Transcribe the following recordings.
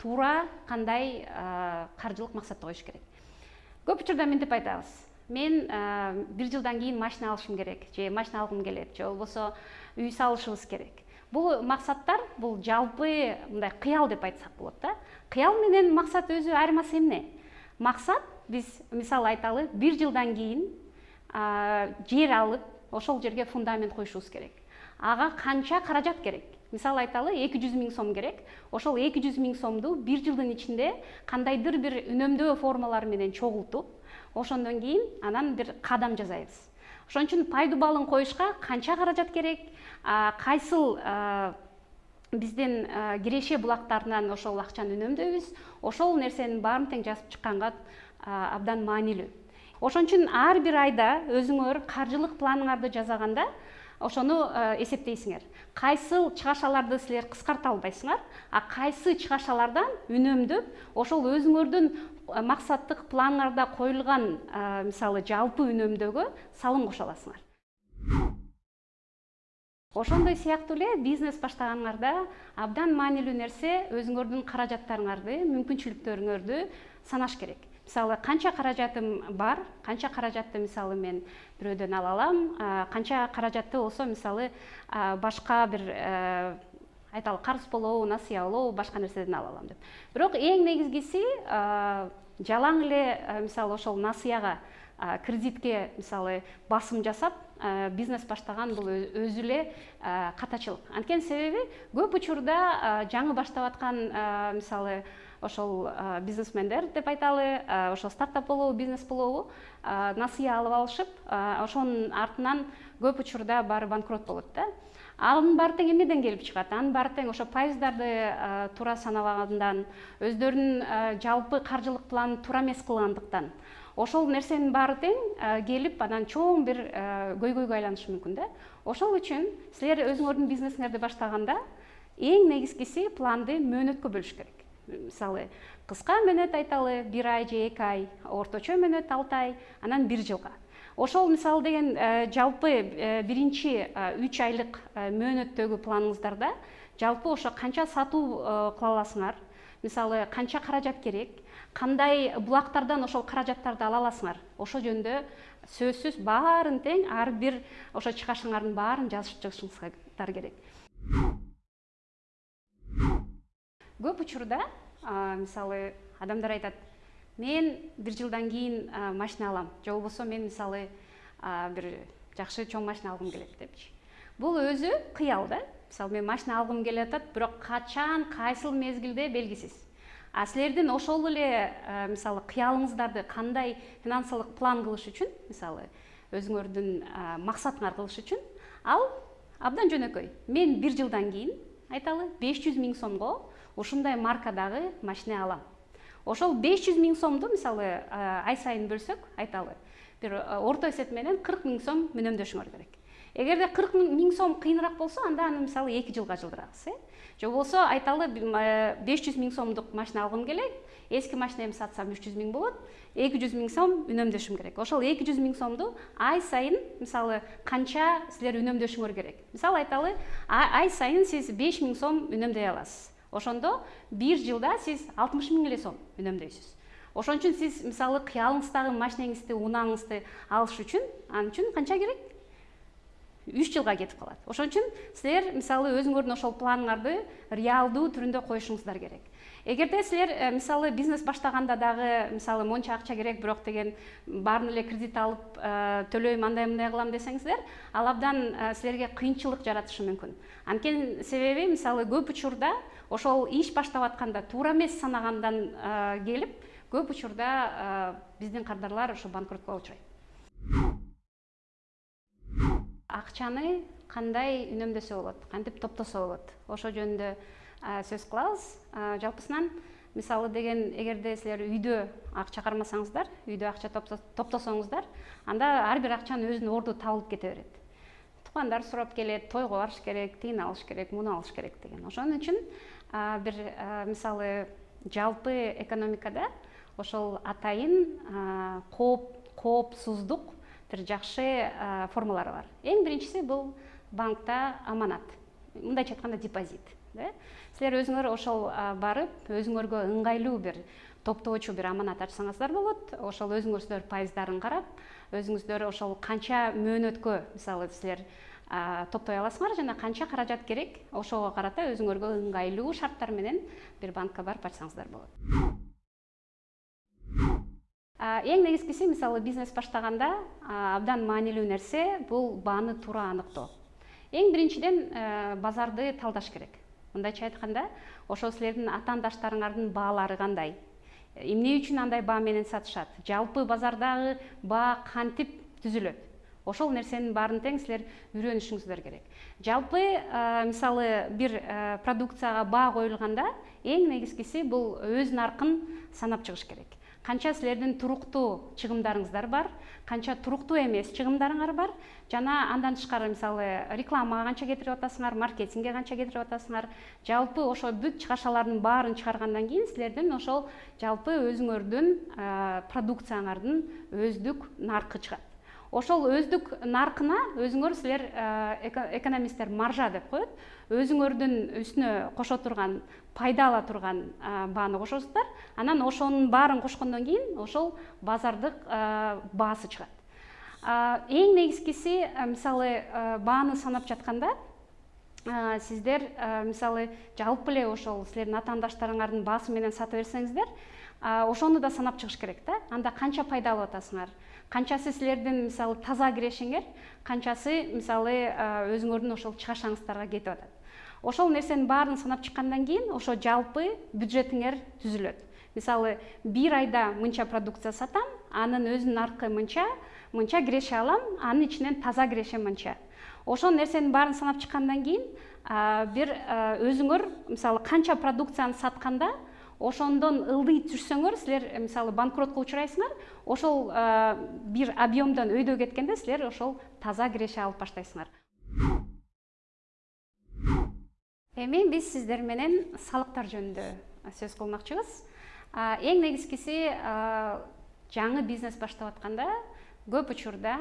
туура кандай каржылык максатты коюш керек? Көп учурда мынтип айтабыз. Мен бир жылдан кийин машина алышым керек же машина алгым келет же болбосо үй салышыбыз керек. Бул максаттар бул жалпы мындай кыял деп айтсак болот да. Кыял менен максат өзү айырмасы эмне? Максат биз мисалы айталы бир жылдан кийин жер алып ошол жерге фундамент коюшубуз керек. Ага канча каражат керек мисалы айталы эки жүз миң сом керек. Ошол эки жүз миң сомду бир жылдын ичинде кандайдыр бир үнөмдөө формалары менен чогултуп ошондон кийин анан бир кадам жасайбыз. Ошон үчүн пайдуу балын коюшка канча каражат керек? Кайсыл биздин киреше булактарынан ошол акчаны үнөмдөйбүз? Ошол нерсенин баарын тең жазып чыкканга абдан маанилүү. Ошон үчүн ар бир айда өзүңөр каржылык планыңарды жасаганда ошону эсептейсиңер. Кайсыл чыгашаларды силер кыскарта албайсыңар а кайсы чыгашалардан үнөмдөп ошол өзүңөрдүн максаттык планыңарда коюлган мисалы жалпы үнөмдөөгө салым кошо аласыңар ошондой сыяктуу эле бизнес баштаганыңарда абдан маанилүү нерсе өзүңөрдүн каражаттарыңарды мүмкүнчүлүктөрүңөрдү санаш керек мисалы канча каражатым бар канча каражатты мисалы мен бирөөдөн ала алам. Канча каражатты болсо мисалы башка бир э, айталы карыз болобу насыя болобу башка нерседен ала алам деп. Бирок эң негизгиси жалаң эле э, мисалы ошол насыяга кредитке мисалы басым жасап бизнес баштаган бул өзү эле катачылык. Анткени себеби көп учурда жаңы баштап аткан мисалы ошол бизнесмендер деп айталы ошол стартап болобу бизнес болобу насыя алып алышып ошонун артынан көп учурда баары банкрот болот да анын баары тең эмнеден келип чыгат анын баары тең ошо пайыздарды туура санабагандан өздөрүнүн жалпы каржылык планын туура эмес кылгандыктан ошол нерсенин баары тең келип анан чоң бир көйгөйгө айланышы мүмкүн да ошол үчүн силер өзүңөрдүн бизнесиңерди баштаганда эң негизгиси планды мөөнөткө бөлүш керек мисалы кыска мөөнөт айталы бир ай же эки ай орточо мөөнөт алты ай анан бир жылга. Ошол мисалы деген жалпы биринчи үч айлык мөөнөттөгү планыңыздарда жалпы ошо канча сатуу кыла аласыңар мисалы канча каражат керек? Кандай булактардан ошол каражаттарды ала аласыңар? Ошол жөнүндө сөзсүз баарын тең ар бир ошо чыгашыңардын баарын жазып чыгышыңыздар керек көп учурда мисалы адамдар айтат мен бир жылдан кийин машина алам. Же болбосо мен мисалы бир жакшы чоң машина алгым келет депчи. Бул өзү кыял да. Мисалы мен машина алгым келип атат бирок качан кайсыл мезгилде белгисиз. А силердин ошол эле мисалы кыялыңыздарды кандай финансылык план кылыш үчүн мисалы өзүңөрдүн максатыңар кылыш үчүн ал абдан жөнөкөй. Мен бир жылдан кийин айталы беш жүз миң сомго ушундай маркадагы машина алам. Ошол беш жүз миң сомду мисалы ай сайын бөлсөк айталы. Бир орто эсеп менен кырк миң сом үнөмдөшүңөр керек. Эгерде кырк миң сом кыйыныраак болсо анда аны мисалы эки жылга жылдырабыз э. Же болбосо айталы беш жүз миң сомдук машина алгым келет. Эски машинамды сатсам үч жүз миң болот эки жүз миң сом үнөмдөшүм керек. Ошол эки жүз миң сомду ай сайын мисалы канча силер үнөмдөшүңөр керек. Мисалы айталы ай сайын сиз беш миң сом үнөмдөй аласыз ошондо бир жылда сиз алтымыш миң эле сом үнөмдөйсүз. Ошон үчүн сиз мисалы кыялыңыздагы машинеңизди унааңызды алыш үчүн ал үчүн канча керек үч жылга кетип калат. Ошон үчүн силер мисалы өзүңөрдүн ошол планыңарды реалдуу түрүндө коюшуңуздар керек. Эгерде силер э, мисалы бизнес баштаганда дагы мисалы монча акча керек бирок деген баарын эле кредит алып э, төлөйм андай мындай кылам десеңиздер ал абдан э, силерге кыйынчылык жаратышы мүмкүн. Анткени себеби мисалы көп учурда ошол иш баштап атканда туура эмес санагандан келип көп учурда биздин кардарлар ошо банкротко учурайт акчаны кандай үнөмдөсө болот кантип топтосо болот? Ошол жөнүндө сөз кылабыз. Жалпысынан мисалы деген эгерде силер үйдө акча кармасаңыздар үйдө акча топтосоңуздар анда ар бир акчанын өзүнүн орду табылып кете берет. Тукандар сурап келет тойго барыш керек тигини алыш керек муну алыш керек деген. Ошон үчүн бир мисалы жалпы экономикада ошол атайын кооп коопсуздук бир жакшы формалары бар. Эң биринчиси бул банкта аманат. Мындайча айтканда депозит да? Силер өзүңөр ошол барып өзүңөргө ыңгайлуу бир топтоочу бир аманат ачсаңыздар болот. Ошол өзүңүздөр пайыздарын карап өзүңүздөр ошол канча мөөнөткө мисалы силер топтой аласыңар жана канча каражат керек ошого карата өзүңөргө ыңгайлуу шарттар менен бир банкка барып ачсаңыздар болот эң негизгиси мисалы бизнес баштаганда абдан маанилүү нерсе бул бааны туура аныктоо. Эң биринчиден э, базарды талдаш керек. Мындайча айтканда ошол силердин атаандаштарыңардын баалары кандай? Эмне үчүн андай баа менен сатышат? Жалпы базардагы баа кантип түзүлөт. Ошол нерсенин баарын тең силер үйрөнүшүңүздөр керек. Жалпы мисалы бир продукцияга баа коюлганда эң негизгиси бул өз наркын санап чыгыш керек канча силердин туруктуу чыгымдарыңыздар бар канча туруктуу эмес чыгымдарыңар бар жана андан тышкары мисалы рекламага канча кетирип атасыңар маркетингге канча кетирип атасыңар жалпы ошо бүт чыгашалардын баарын чыгаргандан кийин силердин ошол жалпы өзүңөрдүн продукцияңардын өздүк наркы чыгат ошол өздүк наркына өзүңөр силер экономисттер маржа деп коет. Өзүңөрдүн үстүнө кошо турган пайда ала турган бааны кошосуздар анан ошонун баарын кошкондон кийин ошол базардык баасы чыгат. Эң негизгиси мисалы бааны санап жатканда сиздер мисалы жалпы эле ошол силердин атаандаштарыңардын баасы менен сата берсеңиздер ошону да санап чыгыш керек да. Анда канча пайда алып атасыңар? Канчасы силердин мисалы таза кирешеңер канчасы мисалы өзүңөрдүн ошол чыгашаңыздарга кетип атат. Ошол нерсенин баарын санап чыккандан кийин ошо жалпы бюджетиңер түзүлөт. Мисалы бир айда мынча продукция сатам анын өзүнүн наркы мынча мынча киреше алам анын ичинен таза киреше мынча. Ошол нерсенин баарын санап чыккандан кийин бир өзүңөр мисалы канча продукцияны сатканда ошондон ылдый түшсөңөр силер мисалы банкротко учурайсыңар ошол бир объемдон өйдө кеткенде силер ошол таза киреше алып баштайсыңар. Эми биз сиздер менен салыктар жөнүндө сөз кылмакчыбыз эң негизгиси жаңы бизнес баштап атканда көп учурда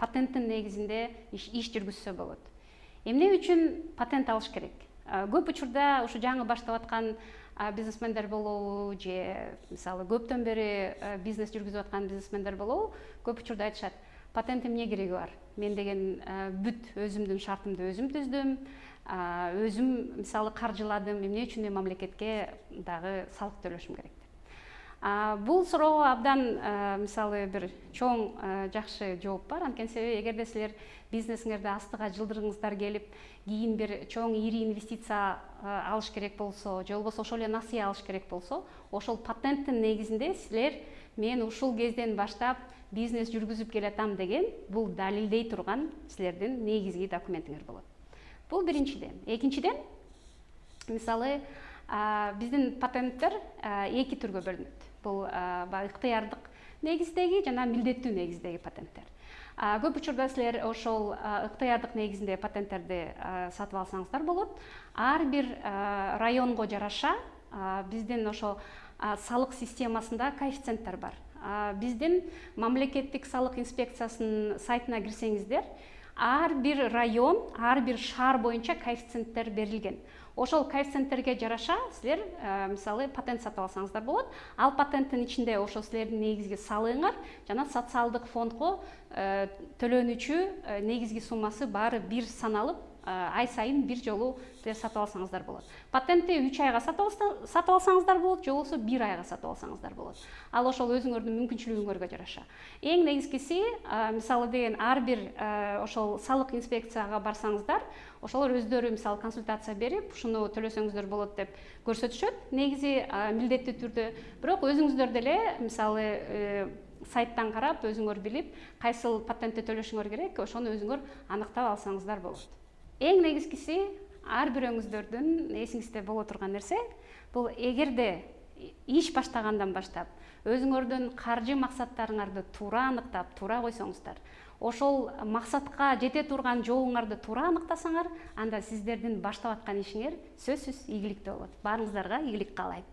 патенттин негизинде иш жүргүзсө болот. Эмне үчүн патент алыш керек? Көп учурда ушу жаңы баштап аткан бизнесмендер болобу же мисалы көптөн бери бизнес жүргүзүп аткан бизнесмендер болобу көп учурда айтышат патенттин эмне кереги бар? Мен деген бүт өзүмдүн шартымды өзүм түздүм өзүм мисалы каржыладым эмне үчүн мен мамлекетке дагы салык төлөшүм керек бул суроого абдан мисалы бир чоң жакшы жооп бар. Анткени себеби эгерде силер бизнесиңерди астыга жылдыргыңыздар келип кийин бир чоң ири инвестиция алыш керек болсо же болбосо ошол эле насыя алыш керек болсо ошол патенттин негизинде силер мен ушул кезден баштап бизнес жүргүзүп келатам деген бул далилдей турган силердин негизги документиңер болот бул биринчиден. Экинчиден мисалы биздин патенттер эки түргө бөлүнөт. Бул баягы ыктыярдык негиздеги жана милдеттүү негиздеги патенттер. Көп учурда силер ошол ыктыярдык негизинде патенттерди сатып алсаңыздар болот. Ар бир районго жараша биздин ошо салык системасында коэффициенттер бар. Биздин мамлекеттик салык инспекциясынын сайтына кирсеңиздер ар бир район ар бир шаар боюнча коэффициенттер берилген. Ошол коэффициенттерге жараша силер э, мисалы патент сатып алсаңыздар болот. Ал патенттин ичинде ошол силердин негизги салыгыңар жана социалдык фондго э, төлөнүүчү э, негизги суммасы баары бир саналып ай сайын бир жолу сатып алсаңыздар болот. Патентти үч айга сатып алсаңыздар болот же болбосо бир айга сатып алсаңыздар болот. Ал ошол өзүңөрдүн мүмкүнчүлүгүңөргө жараша эң негизгиси мисалы деген ар бир ошол салык инспекцияга барсаңыздар ошолор өздөрү мисалы консультация берип ушуну төлөсөңүздөр болот деп көрсөтүшөт. Негизи милдеттүү түрдө. Бирок өзүңүздөр деле мисалы э, сайттан карап өзүңөр билип кайсыл патентти төлөшүңөр керек ошону өзүңөр аныктап алсаңыздар болот эң негизгиси ар бирөөңүздөрдүн эсиңизде боло турган нерсе бул эгерде иш баштагандан баштап өзүңөрдүн каржы максаттарыңарды туура аныктап туура койсоңуздар. Ошол максатка жете турган жолуңарды туура аныктасаңар анда сиздердин баштап аткан ишиңер сөзсүз ийгиликтүү болот. Баарыңыздарга ийгилик каалайм